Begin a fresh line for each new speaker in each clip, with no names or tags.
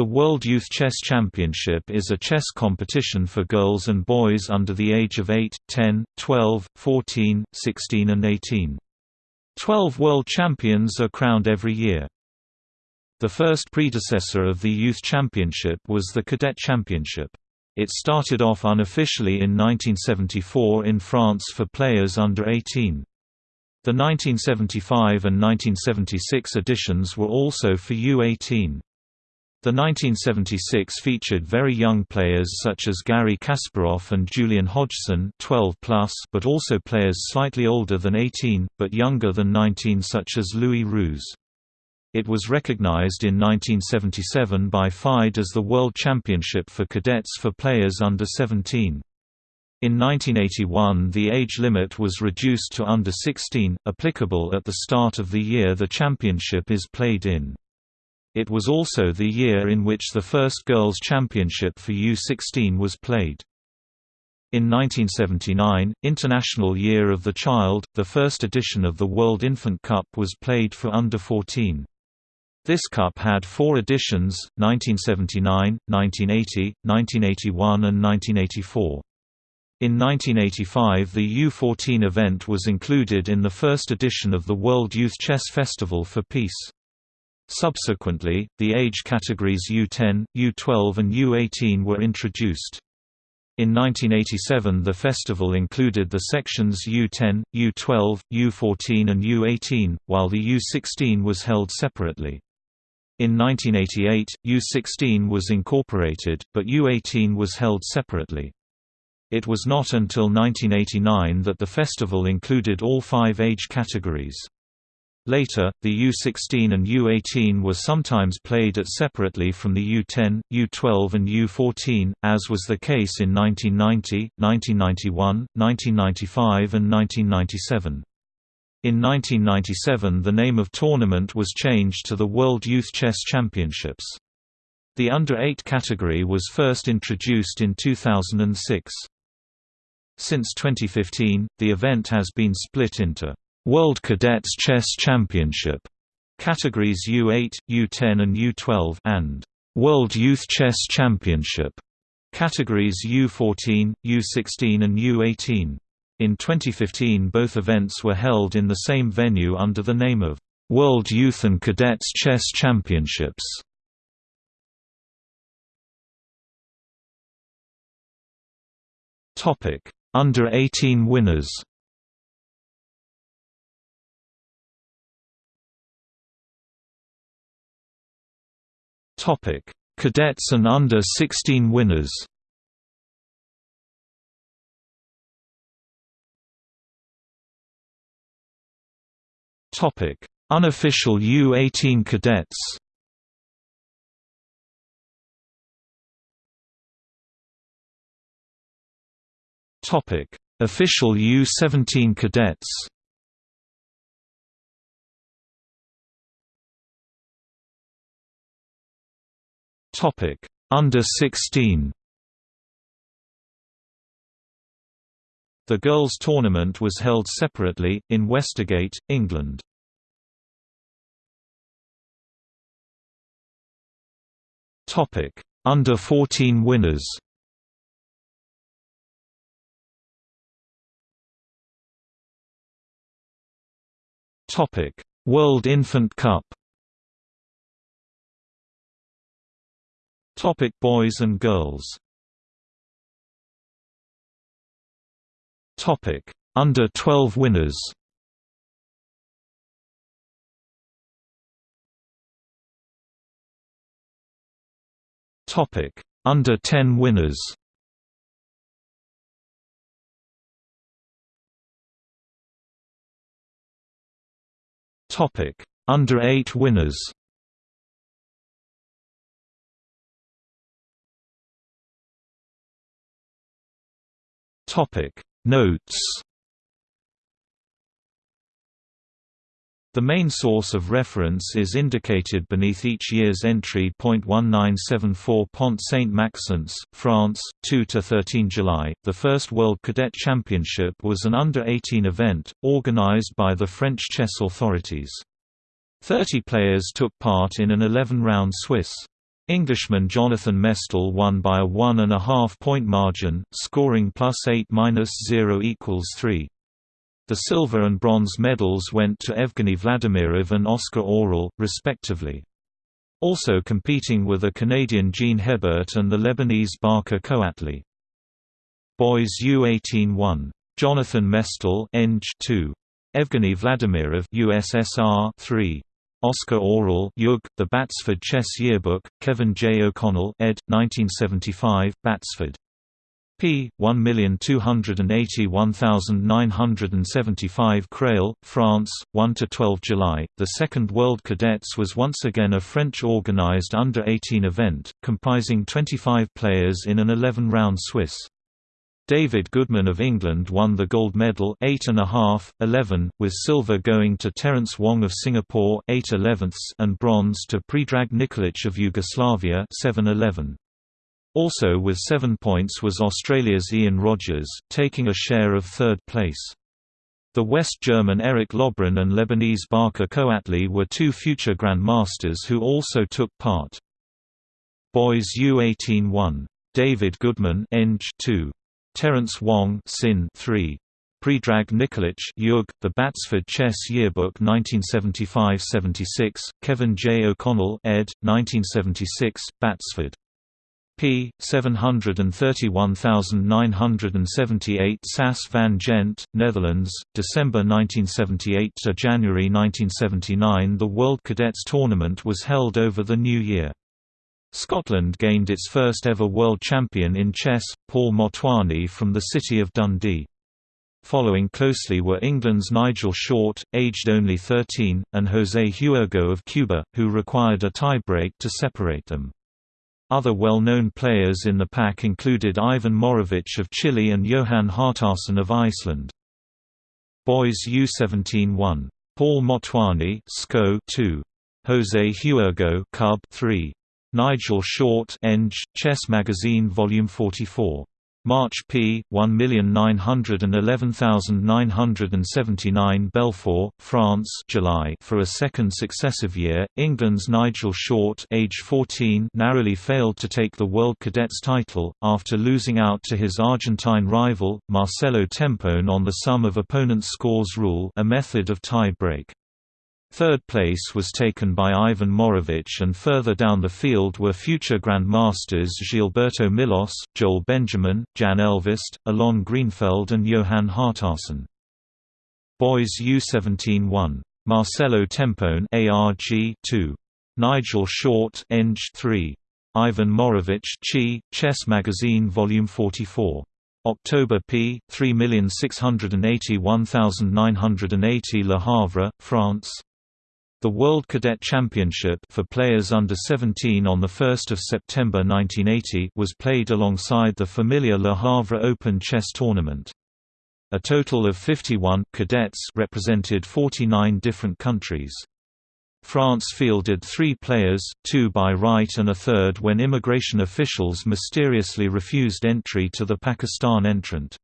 The World Youth Chess Championship is a chess competition for girls and boys under the age of 8, 10, 12, 14, 16 and 18. Twelve world champions are crowned every year. The first predecessor of the Youth Championship was the Cadet Championship. It started off unofficially in 1974 in France for players under 18. The 1975 and 1976 editions were also for U18. The 1976 featured very young players such as Garry Kasparov and Julian Hodgson 12 plus, but also players slightly older than 18, but younger than 19 such as Louis Rouz. It was recognized in 1977 by FIDE as the World Championship for cadets for players under 17. In 1981 the age limit was reduced to under 16, applicable at the start of the year the championship is played in. It was also the year in which the first Girls' Championship for U16 was played. In 1979, International Year of the Child, the first edition of the World Infant Cup was played for under 14. This cup had four editions, 1979, 1980, 1981 and 1984. In 1985 the U14 event was included in the first edition of the World Youth Chess Festival for Peace. Subsequently, the age categories U10, U12 and U18 were introduced. In 1987 the festival included the sections U10, U12, U14 and U18, while the U16 was held separately. In 1988, U16 was incorporated, but U18 was held separately. It was not until 1989 that the festival included all five age categories. Later, the U16 and U18 were sometimes played at separately from the U10, U12 and U14, as was the case in 1990, 1991, 1995 and 1997. In 1997 the name of tournament was changed to the World Youth Chess Championships. The under-8 category was first introduced in 2006. Since 2015, the event has been split into World Cadets Chess Championship categories U8, U10 and U12 and World Youth Chess Championship categories U14, U16 and U18. In 2015 both events were held in the same venue under the name of World Youth and Cadets Chess Championships. Under 18 winners Topic: Cadets and under 16 winners. Topic: Unofficial U18 cadets. Topic: Official U17 cadets. Topic: Under 16. The girls' tournament was held separately, in Westergate, England. Topic: Under 14 winners Topic: World Infant Cup Topic boys and girls. Topic Under 12 winners. Topic Under 10 winners. Topic Under 8 winners Topic Notes The main source of reference is indicated beneath each year's entry. 1974 Pont Saint Maxence, France, 2 to 13 July. The first World Cadet Championship was an under-18 event organized by the French chess authorities. 30 players took part in an 11-round Swiss Englishman Jonathan Mestel won by a one and a half point margin, scoring plus 8 minus 0 equals 3. The silver and bronze medals went to Evgeny Vladimirov and Oskar Orel, respectively. Also competing were the Canadian Jean Hebert and the Lebanese Bachar Kouatly. Boys U18 1. Jonathan Mestel Eng 2. Evgeny Vladimirov USSR 3. Oskar Orel Yug, The Batsford Chess Yearbook, Kevin J. O'Connell ed. 1975, Batsford. p. 1281975 Creil, France, 1–12 July. The Second World Cadets was once again a French-organized under-18 event, comprising 25 players in an 11-round Swiss. David Goodman of England won the gold medal 8.5, 11, with silver going to Terence Wong of Singapore 8 11 and bronze to Predrag Nikolic of Yugoslavia 7 11. Also with seven points was Australia's Ian Rogers, taking a share of third place. The West German Eric Lobron and Lebanese Bachar Kouatly were two future grandmasters who also took part. Boys U18 1. David Goodman Eng 2. Terence Wong Sin 3. Predrag Nikolic Yug, The Batsford Chess Yearbook 1975-76, Kevin J. O'Connell ed. 1976, Batsford. p. 731978 Sas van Gent, Netherlands, December 1978 to January 1979 The World Cadets Tournament was held over the new year. Scotland gained its first ever world champion in chess, Paul Motwani from the city of Dundee. Following closely were England's Nigel Short, aged only 13, and José Huergo of Cuba, who required a tie-break to separate them. Other well-known players in the pack included Ivan Morovic of Chile and Johan Hjartarson of Iceland. Boys U17 1. Paul Motwani SCO 2. José Huergo Cub 3. Nigel Short Eng, Chess Magazine Volume 44. March p. 1911979 Belfort, France July For a second successive year, England's Nigel Short age 14 narrowly failed to take the World Cadets title, after losing out to his Argentine rival, Marcelo Tempone on the sum of opponents' scores rule a method of tie-break. Third place was taken by Ivan Morovic and further down the field were future grandmasters Gilberto Milos, Joel Benjamin, Jaan Ehlvest, Alon Greenfeld and Johan Hjartarson. Boys U17 1. Marcelo Tempone ARG 2. Nigel Short Eng 3. Ivan Morovic Chi, Chess Magazine Volume 44. October p. 3681980 Le Havre, France the World Cadet Championship for players under 17 on 1 September 1980 was played alongside the familiar Le Havre Open Chess Tournament. A total of 51 cadets represented 49 different countries. France fielded three players, two by right and a third when immigration officials mysteriously refused entry to the Pakistan entrant.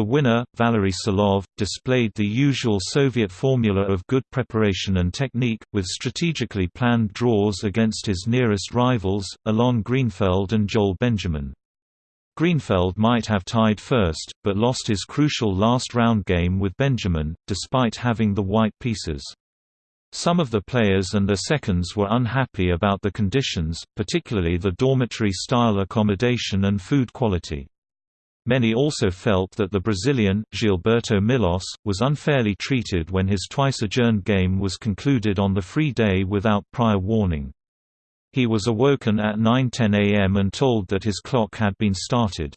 The winner, Valery Salov, displayed the usual Soviet formula of good preparation and technique, with strategically planned draws against his nearest rivals, Alon Greenfeld and Joel Benjamin. Greenfeld might have tied first, but lost his crucial last round game with Benjamin, despite having the white pieces. Some of the players and their seconds were unhappy about the conditions, particularly the dormitory-style accommodation and food quality. Many also felt that the Brazilian, Gilberto Milos, was unfairly treated when his twice-adjourned game was concluded on the free day without prior warning. He was awoken at 9.10 am and told that his clock had been started.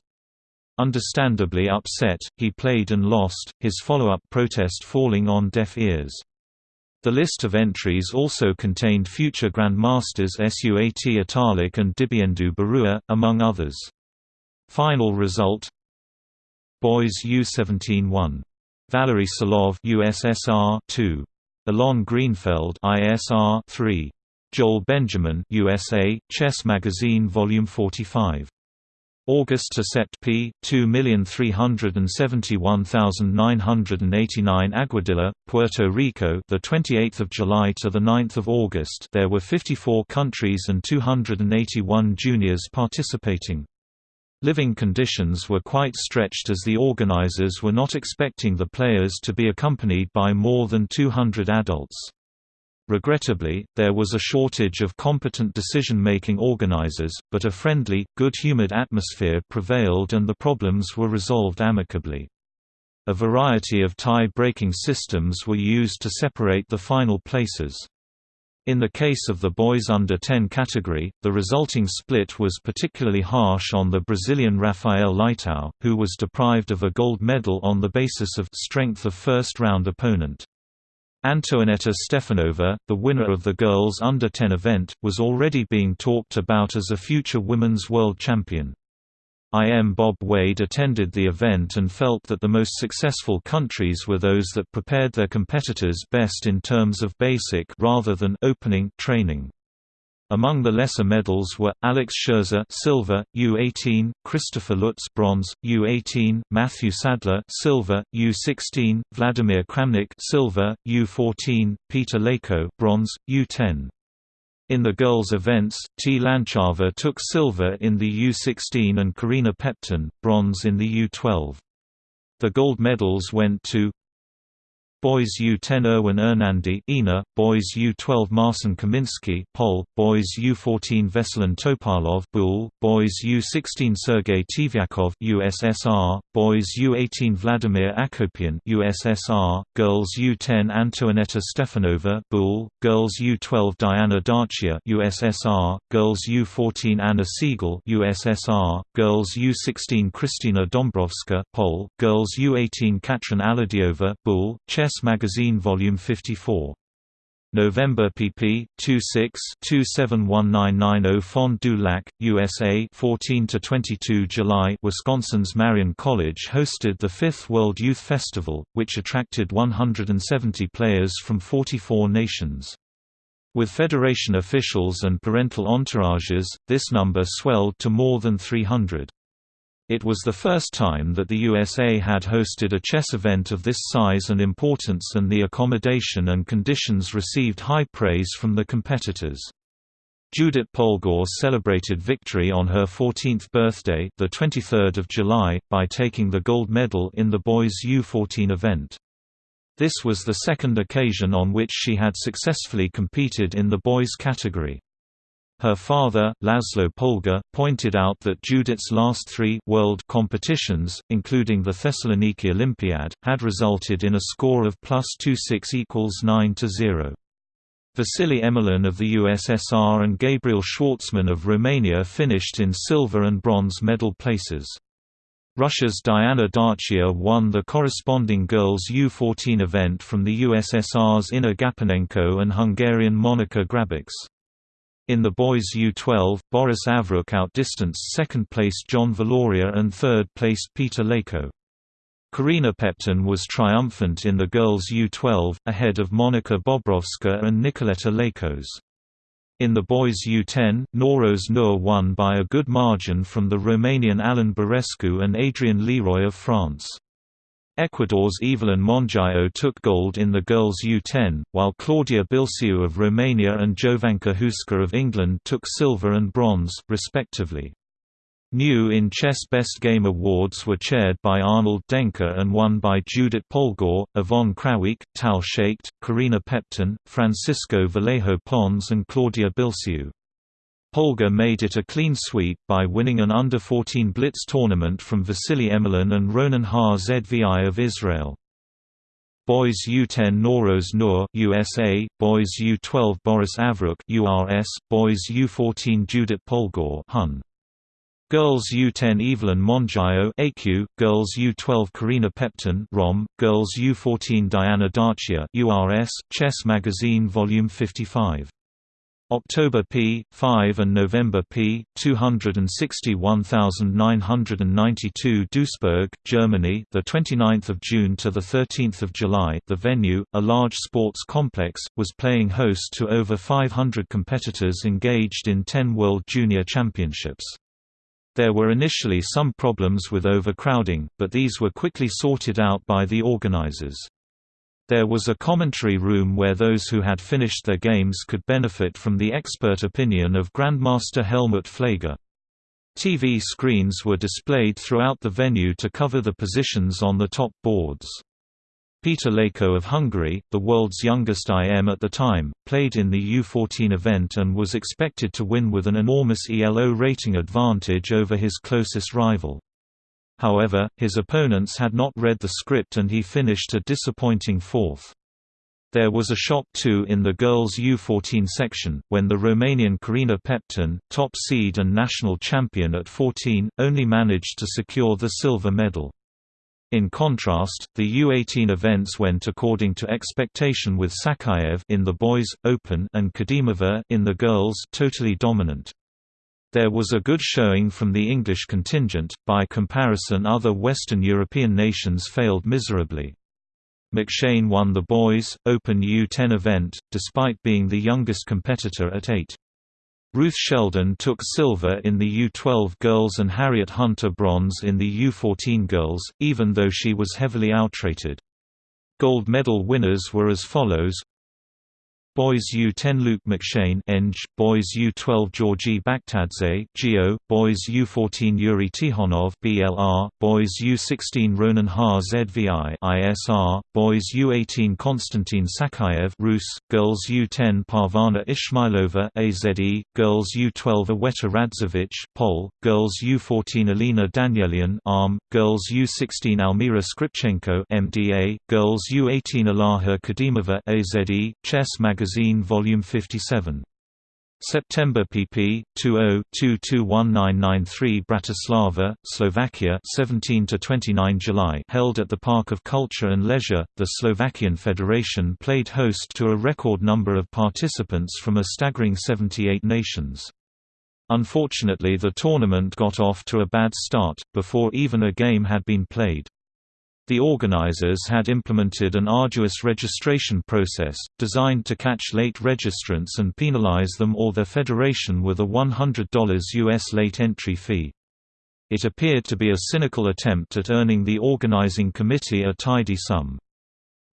Understandably upset, he played and lost, his follow-up protest falling on deaf ears. The list of entries also contained future Grandmasters Suat Atalik and Dibyendu Barua, among others. Final result Boys U17 1. Valery Salov USSR 2. Alon Greenfeld ISR 3. Joel Benjamin USA, Chess Magazine Volume 45. August to Sept p. 2,371,989 Aguadilla, Puerto Rico, the 28th of July to the 9th of August. There were 54 countries and 281 juniors participating. Living conditions were quite stretched as the organizers were not expecting the players to be accompanied by more than 200 adults. Regrettably, there was a shortage of competent decision-making organizers, but a friendly, good-humored atmosphere prevailed and the problems were resolved amicably. A variety of tie-breaking systems were used to separate the final places. In the case of the boys under 10 category, the resulting split was particularly harsh on the Brazilian Rafael Leitao, who was deprived of a gold medal on the basis of strength of first-round opponent. Antoaneta Stefanova, the winner of the girls under 10 event, was already being talked about as a future women's world champion. IM Bob Wade attended the event and felt that the most successful countries were those that prepared their competitors best in terms of basic rather than opening training. Among the lesser medals were Alex Sherzer silver, U18, Christopher Lutz bronze, U18, Matthew Sadler silver, U16, Vladimir Kramnik silver, U14, Peter Leko bronze, U10. In the girls' events, T. Lanchava took silver in the U16 and Corina Peptan, bronze in the U12. The gold medals went to Boys U10 Erwin Ernandi Ina, Boys U12 Marcin Kaminski Pol, Boys U14 Veselin Topalov Bul, Boys U16 Sergei Tiviakov USSR, Boys U18 Vladimir Akopian USSR, Girls U10 Antoaneta Stefanova Bul, Girls U12 Diana Darchia USSR, Girls U14 Anna Siegel USSR, Girls U16 Kristina Dombrovska Pol, Girls U18 Katrin Aladjova Bul, Chess Magazine Volume 54. November pp. 26-271990 Fond du Lac, USA 14–22 July Wisconsin's Marian College hosted the 5th World Youth Festival, which attracted 170 players from 44 nations. With federation officials and parental entourages, this number swelled to more than 300. It was the first time that the USA had hosted a chess event of this size and importance and the accommodation and conditions received high praise from the competitors. Judith Polgár celebrated victory on her 14th birthday the 23rd of July, by taking the gold medal in the boys U14 event. This was the second occasion on which she had successfully competed in the boys category. Her father, Laszlo Polgar, pointed out that Judith's last three world competitions, including the Thessaloniki Olympiad, had resulted in a score of plus 26 equals 9 to 0. Vasily Emelin of the USSR and Gabriel Schwartzman of Romania finished in silver and bronze medal places. Russia's Diana Darchia won the corresponding girls U14 event from the USSR's Inna Gapanenko and Hungarian Monika Grabics. In the boys U12, Boris Avrukh outdistanced second-placed John Valoria and third-placed Peter Leko. Corina Peptan was triumphant in the girls U12, ahead of Monika Bobrovska and Nicoleta Lekos. In the boys U10, Noroz Nur won by a good margin from the Romanian Alan Barescu and Adrian Leroy of France. Ecuador's Evelyn Monjayo took gold in the girls U10, while Claudia Bilciu of Romania and Jovanka Houska of England took silver and bronze, respectively. New in Chess Best Game Awards were chaired by Arnold Denker and won by Judith Polgár, Yvonne Krawiec, Tal Shaicht, Corina Peptan, Francisco Vallejo Pons and Claudia Bilciu. Polgar made it a clean sweep by winning an under-14 blitz tournament from Vasily Emelin and Ronen Har-Zvi of Israel. Boys U10 Noroz Nur USA, Boys U12 Boris Avrukh URS, Boys U14 Judith Polgár Hun. Girls U10 Evelyn Monjayo AQ, Girls U12 Corina Peptan ROM, Girls U14 Diana Darchia URS, Chess Magazine Volume 55 October p. 5 and November p. 261992 Duisburg, Germany, the 29th of June to the 13th of July. The venue, a large sports complex, was playing host to over 500 competitors engaged in 10 World Junior Championships. There were initially some problems with overcrowding, but these were quickly sorted out by the organizers. There was a commentary room where those who had finished their games could benefit from the expert opinion of Grandmaster Helmut Pfleger. TV screens were displayed throughout the venue to cover the positions on the top boards. Peter Leko of Hungary, the world's youngest IM at the time, played in the U14 event and was expected to win with an enormous ELO rating advantage over his closest rival. However, his opponents had not read the script and he finished a disappointing fourth. There was a shock too in the girls U14 section, when the Romanian Corina Peptan, top seed and national champion at 14, only managed to secure the silver medal. In contrast, the U18 events went according to expectation with Sakayev in the boys open and Kadimova in the girls totally dominant. There was a good showing from the English contingent, by comparison other Western European nations failed miserably. McShane won the boys' Open U10 event, despite being the youngest competitor at 8. Ruth Sheldon took silver in the U12 girls and Harriet Hunter bronze in the U14 girls, even though she was heavily outrated. Gold medal winners were as follows Boys U10 Luke McShane Eng, Boys U12 Georgi Bakhtadze Geo, Boys U14 Yuri Tikhonov BLR, Boys U16 Ronan Ha ZVI ISR, Boys U18 Konstantin Sakayev Rus, Girls U10 Parvana Ishmailova AZE, Girls U12 Iweta Radziewicz Pol, Girls U14 Alina Danielian ARM, Girls U16 Almira Skripchenko MDA, Girls U18 Ilaha Kadimova AZE, Chess Magazine Magazine Volume 57. September pp. 20-221993 Bratislava, Slovakia 17 to 29 July held at the Park of Culture and Leisure. The Slovakian Federation played host to a record number of participants from a staggering 78 nations. Unfortunately the tournament got off to a bad start, before even a game had been played. The organizers had implemented an arduous registration process, designed to catch late registrants and penalize them or their federation with a $100 US late entry fee. It appeared to be a cynical attempt at earning the organizing committee a tidy sum.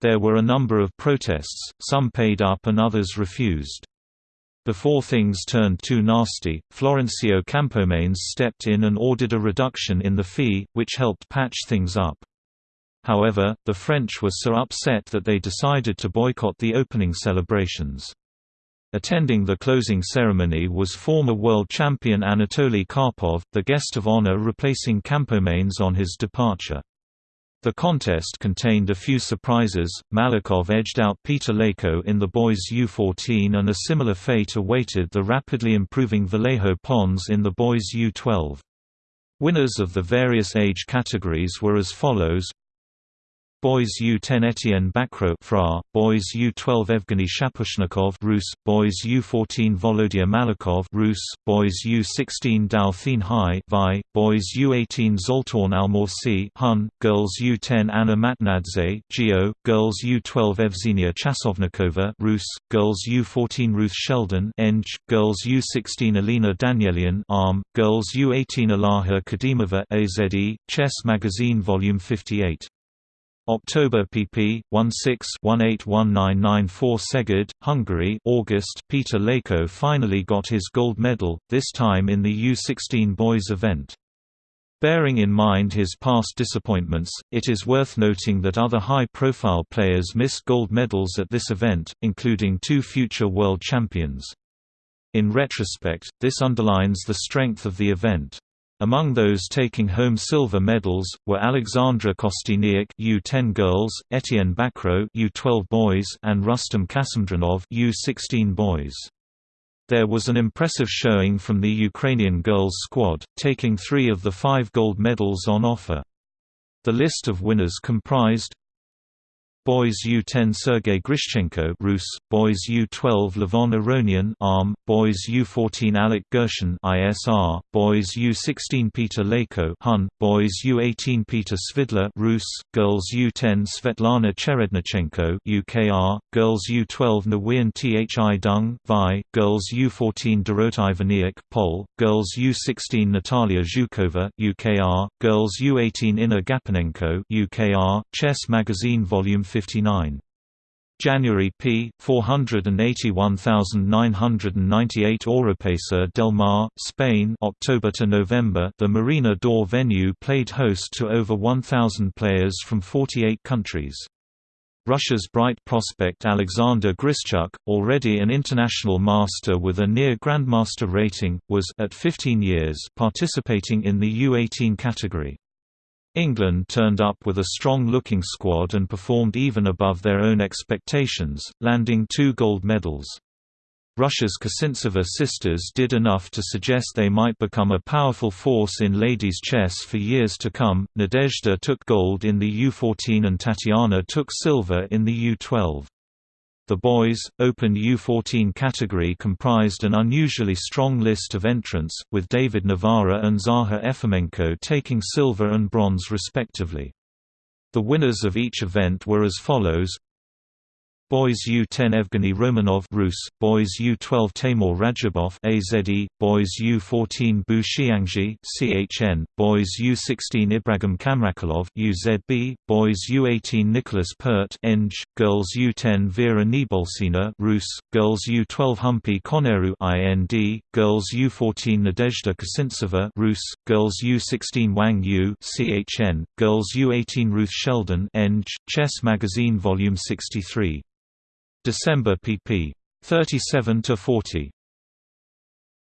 There were a number of protests, some paid up and others refused. Before things turned too nasty, Florencio Campomanes stepped in and ordered a reduction in the fee, which helped patch things up. However, the French were so upset that they decided to boycott the opening celebrations. Attending the closing ceremony was former world champion Anatoly Karpov, the guest of honor replacing Campomanes on his departure. The contest contained a few surprises, Malakhov edged out Peter Leko in the boys U14 and a similar fate awaited the rapidly improving Vallejo Pons in the boys U12. Winners of the various age categories were as follows Boys U10 Etienne Bacrot Fra, Boys U12 Evgeny Shaposhnikov Rus, Boys U14 Volodya Malakhov Rus, Boys U16 Dao Thien Hai Vi, Boys U18 Zoltan Almasi Hun, Girls U10 Anna Matnadze Geo, Girls U12 Evzenia Chasovnikova Rus, Girls U14 Ruth Sheldon Eng, Girls U16 Alina Danielian Arm, Girls U18 Ilaha Kadimova AZE, Chess Magazine Volume 58 October pp. 16-181994 Szeged, Hungary August Peter Leko finally got his gold medal, this time in the U16 boys event. Bearing in mind his past disappointments, it is worth noting that other high-profile players missed gold medals at this event, including two future world champions. In retrospect, this underlines the strength of the event. Among those taking home silver medals were Alexandra Kosteniuk U10 girls, Etienne Bacrot U12 boys, and Rustam Kasimdzhanov U16 boys. There was an impressive showing from the Ukrainian girls squad, taking three of the five gold medals on offer. The list of winners comprised Boys U10 Sergei Grishchenko Rus, Boys U12 Levon Aronian ARM, Boys U14 Alec Gershon ISR, Boys U16 Peter Leko Hun, Boys U18 Peter Svidler Rus, Girls U10 Svetlana Cherednichenko UKR, Girls U12 Nguyen Thi Dung Vi, Girls U14 Dorot Ivaniuk Pol, Girls U16 Natalia Zhukova UKR, Girls U18 Inna Gapanenko UKR, Chess Magazine Volume 59. January p. 481998 Oropesa del Mar, Spain October to November The Marina d'Or venue played host to over 1,000 players from 48 countries. Russia's bright prospect Alexander Grischuk, already an international master with a near grandmaster rating, was at 15 years participating in the U18 category. England turned up with a strong-looking squad and performed even above their own expectations, landing two gold medals. Russia's Kasintseva sisters did enough to suggest they might become a powerful force in ladies' chess for years to come. Nadezhda took gold in the U14 and Tatiana took silver in the U12. The boys' Open U14 category comprised an unusually strong list of entrants, with David Navara and Zahar Efimenko taking silver and bronze respectively. The winners of each event were as follows Boys U10 Evgeny Romanov Rus, Boys U12 Teimour Radjabov AZE, Boys U14 Bu Xiangzhi CHN, Boys U16 Ibrahim Kamrakalov UZB, Boys U18 Nicholas Pert Eng, Girls U10 Vera Nebolsina Rus, Girls U12 Humpy Koneru IND, Girls U14 Nadezhda Kasintseva Rus, Girls U16 Wang Yu CHN, Girls U18 Ruth Sheldon Eng, Chess Magazine Volume 63 December pp. 37 to 40.